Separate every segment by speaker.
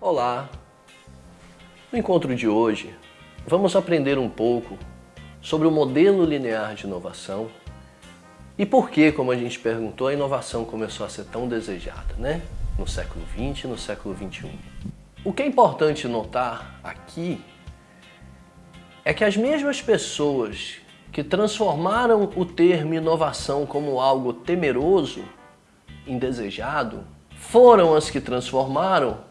Speaker 1: Olá! No encontro de hoje, vamos aprender um pouco sobre o modelo linear de inovação e por que, como a gente perguntou, a inovação começou a ser tão desejada, né? No século XX e no século XXI. O que é importante notar aqui é que as mesmas pessoas que transformaram o termo inovação como algo temeroso, indesejado, foram as que transformaram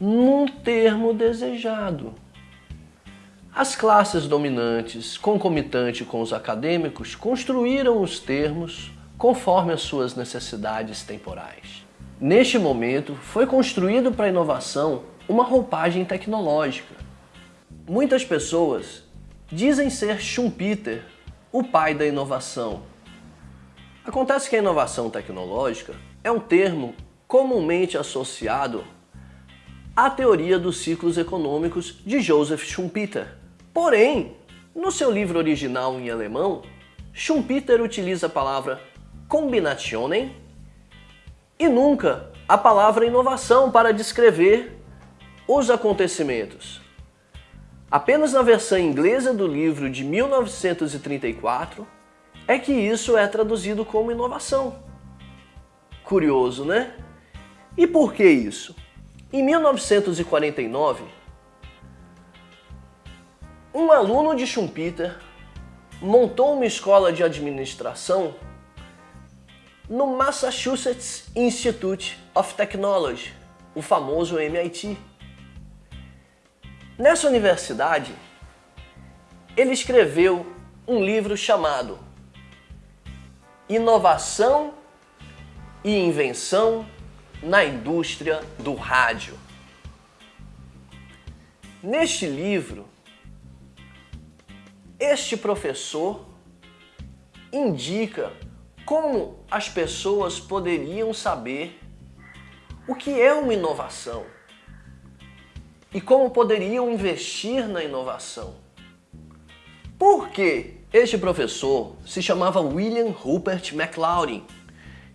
Speaker 1: num termo desejado. As classes dominantes, concomitante com os acadêmicos, construíram os termos conforme as suas necessidades temporais. Neste momento, foi construído para a inovação uma roupagem tecnológica. Muitas pessoas dizem ser Schumpeter, o pai da inovação. Acontece que a inovação tecnológica é um termo comumente associado à teoria dos ciclos econômicos de Joseph Schumpeter. Porém, no seu livro original em alemão, Schumpeter utiliza a palavra Kombinationen e nunca a palavra inovação para descrever os acontecimentos. Apenas na versão inglesa do livro de 1934 é que isso é traduzido como inovação. Curioso, né? E por que isso? Em 1949, um aluno de Schumpeter montou uma escola de administração no Massachusetts Institute of Technology, o famoso MIT. Nessa universidade, ele escreveu um livro chamado Inovação e Invenção na Indústria do Rádio. Neste livro, este professor indica como as pessoas poderiam saber o que é uma inovação e como poderiam investir na inovação. Por que este professor se chamava William Rupert McLaurin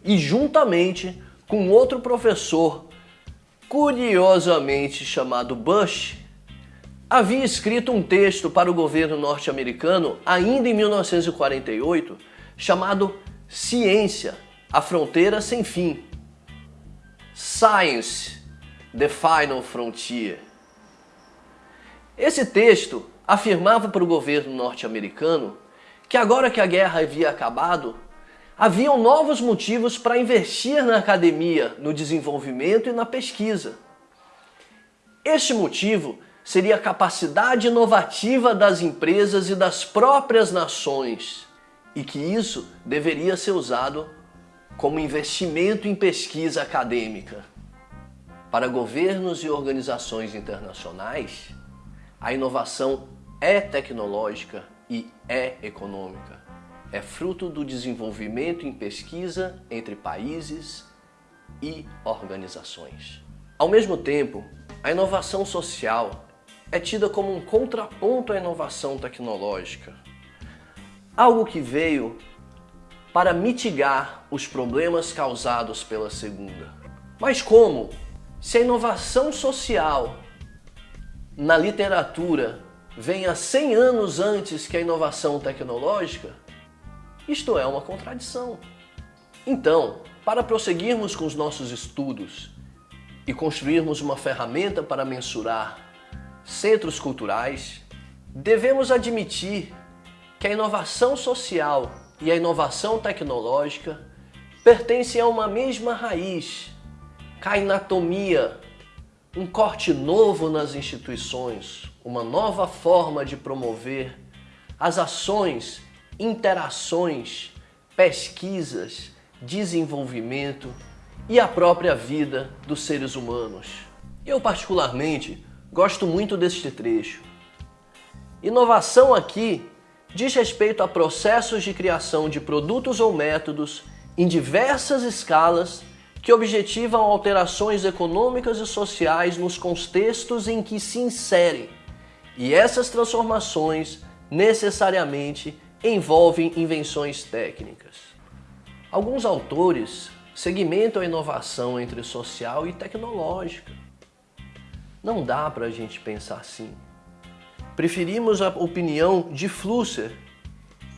Speaker 1: e juntamente com outro professor curiosamente chamado Bush, havia escrito um texto para o governo norte-americano ainda em 1948 chamado Ciência, a Fronteira Sem Fim. Science, the Final Frontier. Esse texto afirmava para o governo norte-americano que agora que a guerra havia acabado, haviam novos motivos para investir na academia, no desenvolvimento e na pesquisa. Este motivo seria a capacidade inovativa das empresas e das próprias nações, e que isso deveria ser usado como investimento em pesquisa acadêmica. Para governos e organizações internacionais, a inovação é tecnológica e é econômica. É fruto do desenvolvimento em pesquisa entre países e organizações. Ao mesmo tempo, a inovação social é tida como um contraponto à inovação tecnológica. Algo que veio para mitigar os problemas causados pela segunda. Mas como? Se a inovação social na literatura vem há 100 anos antes que a inovação tecnológica, isto é uma contradição. Então, para prosseguirmos com os nossos estudos e construirmos uma ferramenta para mensurar centros culturais, devemos admitir que a inovação social e a inovação tecnológica pertencem a uma mesma raiz, cainatomia, um corte novo nas instituições, uma nova forma de promover as ações, interações, pesquisas, desenvolvimento e a própria vida dos seres humanos. Eu particularmente gosto muito deste trecho. Inovação aqui diz respeito a processos de criação de produtos ou métodos em diversas escalas que objetivam alterações econômicas e sociais nos contextos em que se inserem. E essas transformações necessariamente envolvem invenções técnicas. Alguns autores segmentam a inovação entre social e tecnológica. Não dá para a gente pensar assim. Preferimos a opinião de Flusser,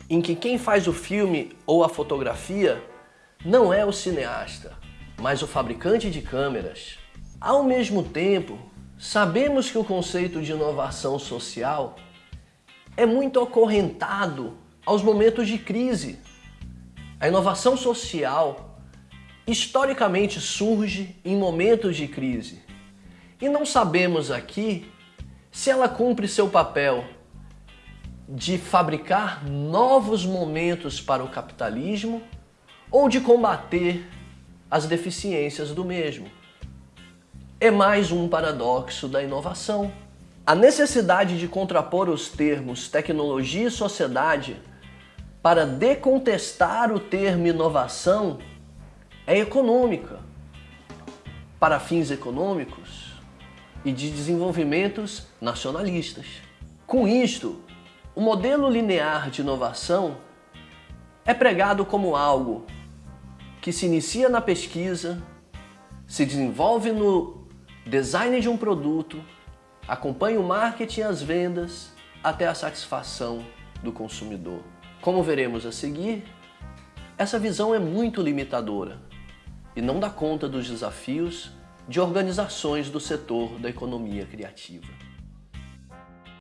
Speaker 1: em que quem faz o filme ou a fotografia não é o cineasta, mas o fabricante de câmeras. Ao mesmo tempo, sabemos que o conceito de inovação social é muito acorrentado aos momentos de crise. A inovação social historicamente surge em momentos de crise. E não sabemos aqui se ela cumpre seu papel de fabricar novos momentos para o capitalismo ou de combater as deficiências do mesmo. É mais um paradoxo da inovação. A necessidade de contrapor os termos tecnologia e sociedade para decontestar o termo inovação é econômica. Para fins econômicos e de desenvolvimentos nacionalistas. Com isto, o modelo linear de inovação é pregado como algo que se inicia na pesquisa, se desenvolve no design de um produto, acompanha o marketing e as vendas até a satisfação do consumidor. Como veremos a seguir, essa visão é muito limitadora e não dá conta dos desafios de organizações do setor da economia criativa.